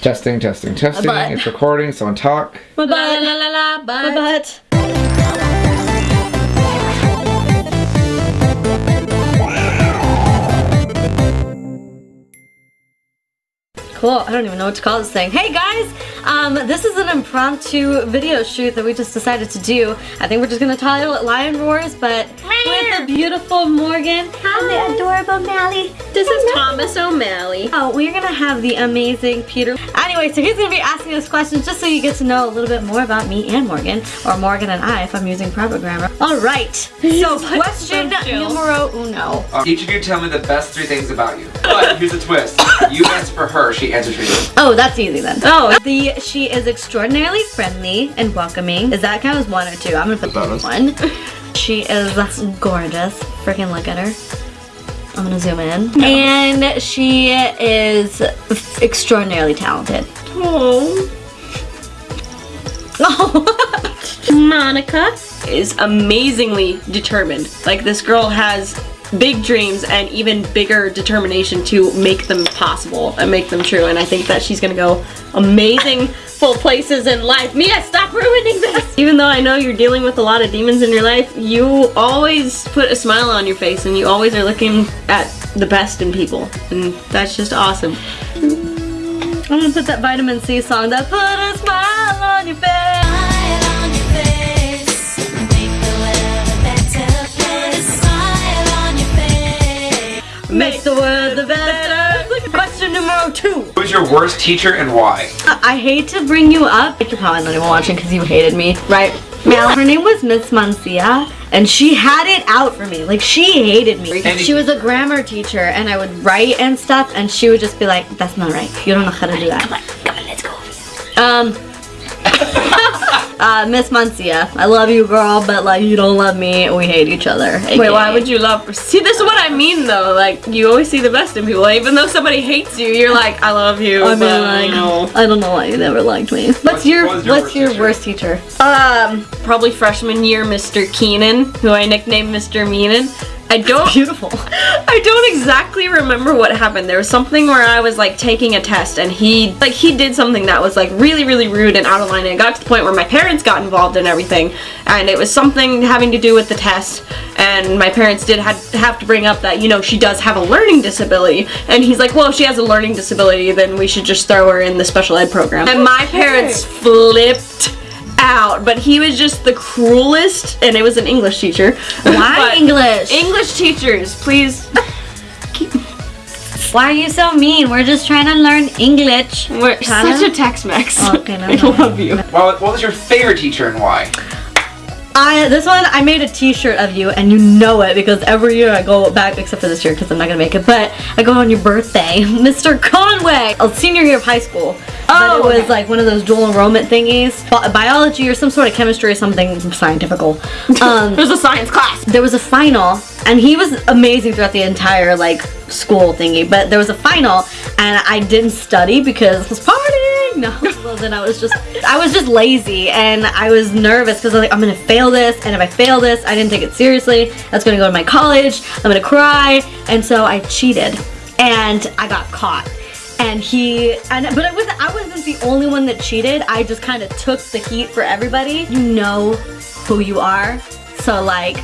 Testing, testing, testing. butt. It's recording. Someone talk. My La la la la, My but. Cool. I don't even know what to call this thing. Hey guys, um, this is an impromptu video shoot that we just decided to do. I think we're just gonna title it Lion Roars, but with the beautiful Morgan and the adorable Mally. this is Thomas O'Malley. Oh, we're gonna have the amazing Peter. Anyway, so he's gonna be asking us questions just so you get to know a little bit more about me and Morgan, or Morgan and I if I'm using proper grammar. All right. So question numero uno. Uh, each of you tell me the best three things about you. But here's a twist. You answer for her. She answers for you. Oh, that's easy then. Oh. The she is extraordinarily friendly and welcoming. Does that count as one or two? I'm gonna put Bonus. one. She is gorgeous. Freaking look at her. I'm gonna zoom in. And she is extraordinarily talented. Oh. Oh. Monica is amazingly determined. Like this girl has big dreams and even bigger determination to make them possible and make them true. And I think that she's gonna go amazing full places in life. Mia, stop ruining this! Even though I know you're dealing with a lot of demons in your life, you always put a smile on your face and you always are looking at the best in people. And that's just awesome. I'm gonna put that vitamin C song that put a smile on your face. Smile on your face, make the world a better place. Smile on your face. Makes the world the better. Question numero two. Who's your worst teacher and why? I hate to bring you up. You're probably not even watching because you hated me, right? Mal, her name was Miss Mancia, and she had it out for me. Like, she hated me. And- She was a grammar teacher, and I would write and stuff, and she would just be like, that's not right. You don't know how to do that. Come on, come on, let's go. Um, uh, Miss Mancia, I love you, girl, but, like, you don't love me, we hate each other. Wait, why would you love her? See, this is what I mean though. Like, you always see the best in people. Even though somebody hates you, you're like, I love you. I mean, but, like, you know. I don't know why you never liked me. What's, What's- your, what your what's worst your teacher? worst teacher? Um, probably freshman year, Mr. Keenan, who I nicknamed Mr. Meanin. I don't. Beautiful. I don't exactly remember what happened. There was something where I was like taking a test and he like he did something that was like really really rude and out of line and it got to the point where my parents got involved in everything and it was something having to do with the test and my parents did had have to bring up that you know she does have a learning disability and he's like well if she has a learning disability then we should just throw her in the special ed program and my parents flipped out but he was just the cruelest and it was an English teacher Why English? English teachers, please. Why are you so mean? We're just trying to learn English. We're Tyler? such a Tex-Mex. Okay, no, I no. love you. Well, what was your favorite teacher and why? I this one I made a T-shirt of you, and you know it because every year I go back, except for this year because I'm not gonna make it. But I go on your birthday, Mr. Conway, A senior year of high school. but Oh, it was okay. like one of those dual enrollment thingies, Bi- biology or some sort of chemistry or something scientifical. Um, There's a science class. there was a final and he was amazing throughout the entire like school thingy but there was a final and I didn't study because it was partying no well then I was just I was just lazy and I was nervous because I was like I'm gonna fail this and if I fail this I didn't take it seriously that's gonna go to my college I'm gonna cry and so I cheated and I got caught and he and but it was I wasn't the only one that cheated I just kind of took the heat for everybody you know who you are so like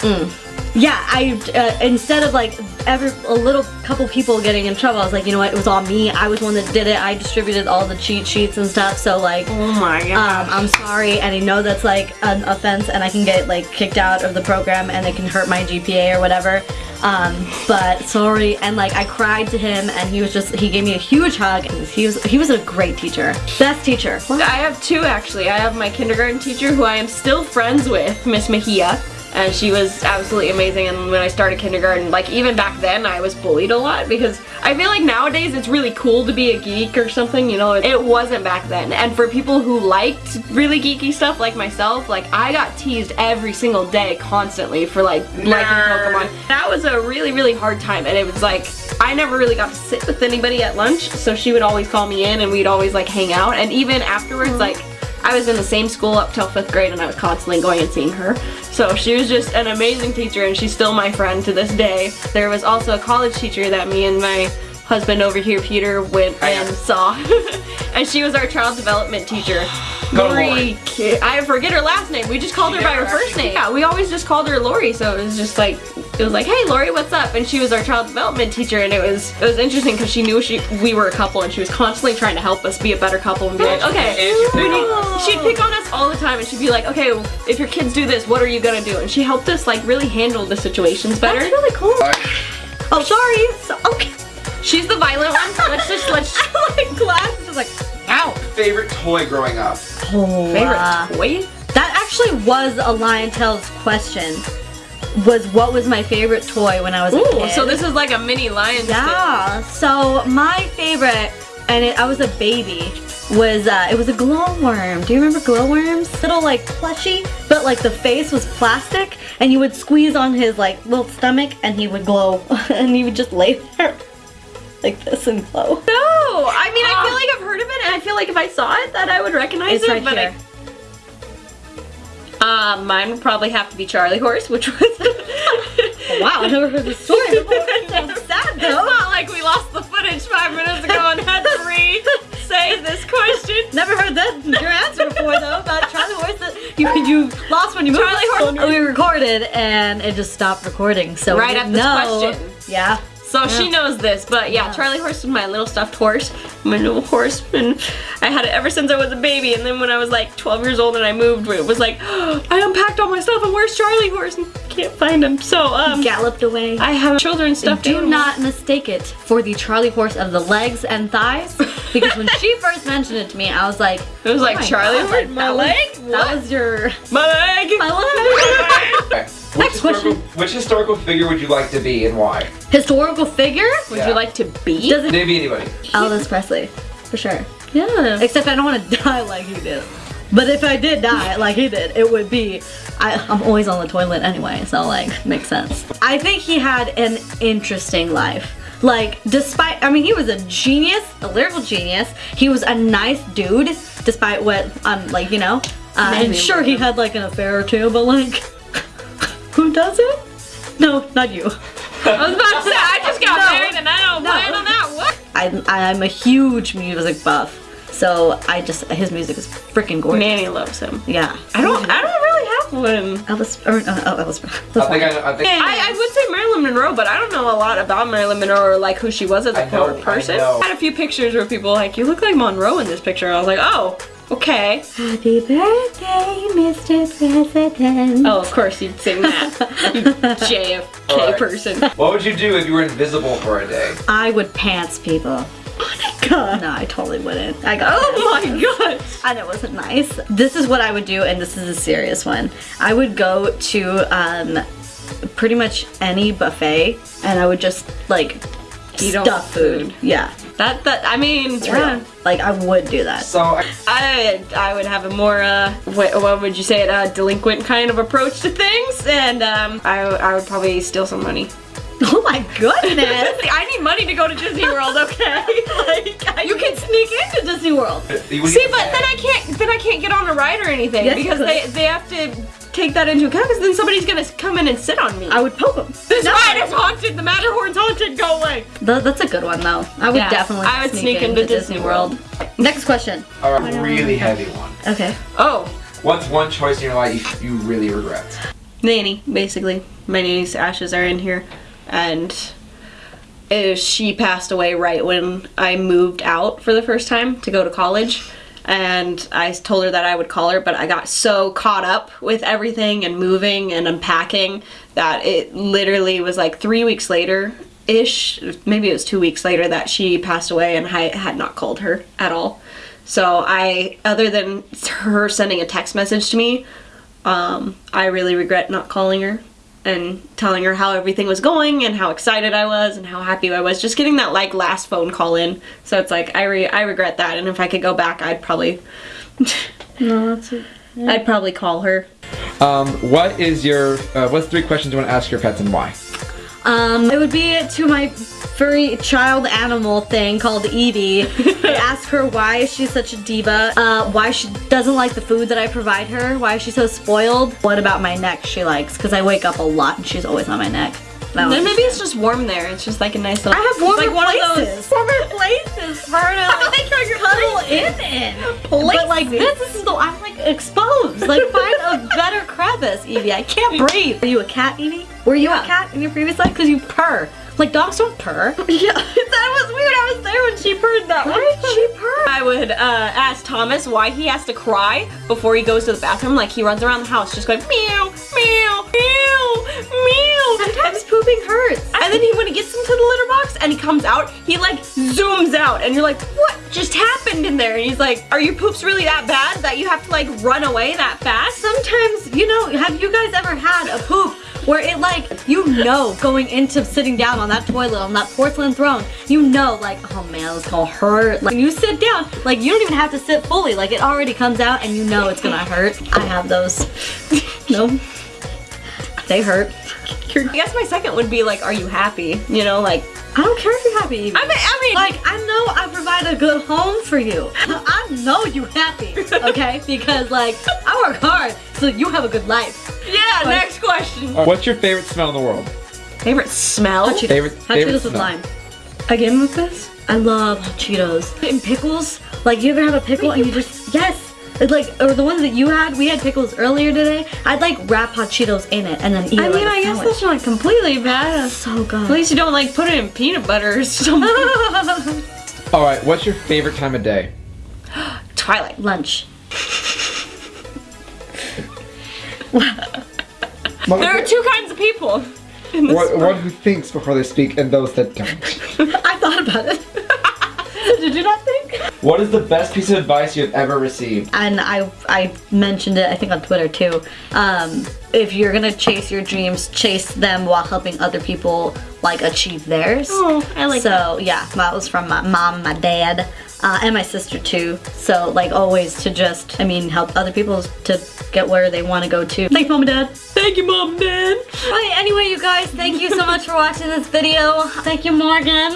mm. Yeah I uh, instead of like every a little couple people getting in trouble I was like you know what it was all me I was one that did it I distributed all the cheat sheets and stuff so like Oh my um, god. I'm sorry, and I know that's like an offense, and I can get like kicked out of the program, and it can hurt my GPA or whatever. Um, but sorry, and like I cried to him, and he was just he gave me a huge hug, and he was he was a great teacher, best teacher. I have two actually. I have my kindergarten teacher who I am still friends with, Miss Mejia. And she was absolutely amazing. And when I started kindergarten, like even back then, I was bullied a lot because I feel like nowadays it's really cool to be a geek or something, you know. It wasn't back then. And for people who liked really geeky stuff like myself, like I got teased every single day constantly for like liking Pokemon. That was a really, really hard time. And it was like, I never really got to sit with anybody at lunch. So she would always call me in and we'd always like hang out. And even afterwards, mm-hmm. like, I was in the same school up till fifth grade and I was constantly going and seeing her. So she was just an amazing teacher and she's still my friend to this day. There was also a college teacher that me and my husband over here, Peter, went oh, and saw. and she was our child development teacher. Go Lori, I forget her last name. We just called her by her first name. Yeah, we always just called her Lori, so it was just like it was like, "Hey, Lori, what's up?" And she was our child development teacher, and it was it was interesting because she knew she we were a couple, and she was constantly trying to help us be a better couple and be like, "Okay, she'd we pick need." on us. She'd pick on us all the time, and she'd be like, "Okay, if your kids do this, what are you gonna do?" And she helped us like really handle the situations better. That's really cool. Oh, sorry. So, okay. She's the violent one. Let's just let's like glass is like, ow. favorite toy growing up? Oh, favorite uh, toy. that actually was a Lion Tales question. Was what was my favorite toy when I was a kid? so this is like a mini lion. Yeah. So my favorite, and it, I was a baby, was uh, it was a glowworm. Do you remember glowworms? Little like plushy, but like the face was plastic, and you would squeeze on his like little stomach, and he would glow, and he would just lay there like this and glow. No, I mean I feel like I've heard of it, and I feel like if I saw it, that I would recognize It's it. right but here. I, uh, mine would probably have to be Charlie Horse, which was. Wow, I never heard this story before. Sad It's though. not like we lost the footage five minutes ago and had to re-say this question. Never heard that your answer before though about Charlie Horse that you you lost when you moved. Charlie Horse- We recorded and it just stopped recording. So we Right didn't at this know. question. Yeah. So she knows this, but yeah, Yeah. Charlie Horse was my little stuffed horse, my little horse, and I had it ever since I was a baby. And then when I was like 12 years old and I moved, it was like I unpacked all my stuff and where's Charlie Horse? And can't find him. So um, Galloped away. I have children's stuffed Do animals. not mistake it for the Charlie horse of the legs and thighs, because when she first mentioned it to me, I was like, It was like oh my Charlie Horse, like, my that was- leg. That was your my leg. my leg. Okay. Which Next question. which historical figure would you like to be and why? Historical figure? Would Yeah. you like to be? Does it Maybe anybody. Elvis Presley, for sure. yeah. Except I don't want to die like he did. But if I did die like he did, it would be. I, I'm always on the toilet anyway, so like makes sense. I think he had an interesting life. Like, despite, I mean, he was a genius, a lyrical genius. He was a nice dude, despite what, um, like, you know. Uh, Maybe. and sure, he had like an affair or two, but like, who does it? No, not you. I was about to say I just got No. married and I don't No. plan on that. What? I'm, I'm a huge music buff, so I just his music is freaking gorgeous. Nanny loves him. Yeah. I don't. I don't really have one. Elvis, or, uh, oh, Elvis. I think I, I think I, I would say Marilyn Monroe, but I don't know a lot about Marilyn Monroe or like who she was as a I know, person. I know. had a few pictures where people were like, you look like Monroe in this picture. I was like, oh, okay. Happy birthday, Mr. President. Oh, of course you'd sing that. you JFK Alright. person. What would you do if you were invisible for a day? I would pants people. Oh my god. No, I totally wouldn't. I got Oh pants. my god. And it wasn't nice. This is what I would do, and this is a serious one. I would go to um, pretty much any buffet, and I would just like Eat all stuff the food. food. Yeah, That that I mean, yeah. yeah. Like I would do that. So I, I I would have a more uh what, what would you say it uh delinquent kind of approach to things, and um I I would probably steal some money. Oh my goodness! I need money to go to Disney World, okay? like I you can sneak into Disney World. See, but then I can't then I can't get on a ride or anything Yes, because they they have to take that into account because then somebody's gonna come in and sit on me. I would poke them. this ride is haunted. The Matterhorn's haunted. Go away. Th- that's a good one though. I would Yeah, definitely. I would sneak into Disney World. Next question. A really heavy one. Okay. Oh, What's one choice in your life you really regret? nanny basically. My nanny's ashes are in here, and uh, she passed away right when I moved out for the first time to go to college. And I told her that I would call her, but I got so caught up with everything and moving and unpacking that it literally was like three weeks later ish, maybe it was two weeks later that she passed away, and I had not called her at all. So I, other than her sending a text message to me, um, I really regret not calling her and telling her how everything was going and how excited I was and how happy I was. Just getting that like last phone call in. So it's like I re- I regret that. And if I could go back, I'd probably No, that's. it. I'd probably call her. Um, what is your, uh, what's three questions you want to ask your pets and why? Um, it would be to my furry child animal thing called Evie. I ask her why she's such a diva, uh, why she doesn't like the food that I provide her, why is she so spoiled. What about my neck she likes, because I wake up a lot and she's always on my neck. Then one. maybe it's just warm there. It's just like a nice little. I have warmer like one places. Of those, warmer places for her to like, cuddle in in. But like this, this is the I'm like exposed. Like find a better crevice, Evie. I can't breathe. Are you a cat, Evie? Were you a cat in your previous life? Because you purr. Like dogs don't purr. Yeah, that was weird. I was there when she purred that Why did she purr? I would uh, ask Thomas why he has to cry before he goes to the bathroom. Like he runs around the house just going meow, meow, meow. Sometimes pooping hurts. And then he, when he gets into the litter box and he comes out, he like zooms out, and you're like, what just happened in there? And he's like, are your poops really that bad that you have to like run away that fast? Sometimes, you know, have you guys ever had a poop where it like, you know, going into sitting down on that toilet, on that porcelain throne, you know, like, oh man, it's gonna hurt. Like, you sit down, like, you don't even have to sit fully. Like, it already comes out and you know it's gonna hurt. I have those. no. They hurt. I guess my second would be like, are you happy? You know, like, I don't care if you're happy. Evie. I mean, I mean, Like, I know I provide a good home for you. I know you're happy, okay? Because, like, I work hard so you have a good life. yeah. Next question. What's your favorite smell in the world? Favorite smell? Hot Cheetos. Favorite- Hot favorite Cheetos with lime. Again with this? I love hot Cheetos. And pickles. Like, you ever have a pickle and you just, yes. It's like, or the ones that you had, we had pickles earlier today. I'd like wrap hot Cheetos in it and then eat I it mean, like a I guess sandwich. that's not completely bad. so good. At least you don't like put it in peanut butter or something. All right, what's your favorite time of day? Twilight. Lunch. There are two kinds of people. In this One, one who thinks before they speak and those that don't. I thought about it. Did you not think? What is the best piece of advice you have ever received? and I I mentioned it I think on Twitter too. Um, if you're gonna chase your dreams, chase them while helping other people like achieve theirs. Oh, I like so yeah, that was from my mom, my dad, uh, and my sister too. So like always to just I mean help other people to get where they want to go to. Thanks, mom and dad. Thank you, mom, and dad. Right, anyway, you guys, thank you so much for watching this video. Thank you, Morgan.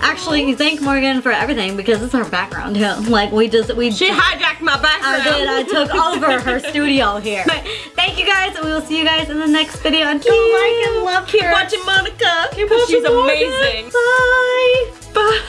Actually, thank Morgan for everything because it's our background. Yeah, like we just we She hijacked my background. I background. did. I took over her studio here. Thank you guys, and we will see you guys in the next video. Until like and love Keep her. watching Monica. Keep Because she's watching Morgan. amazing. Bye. Bye.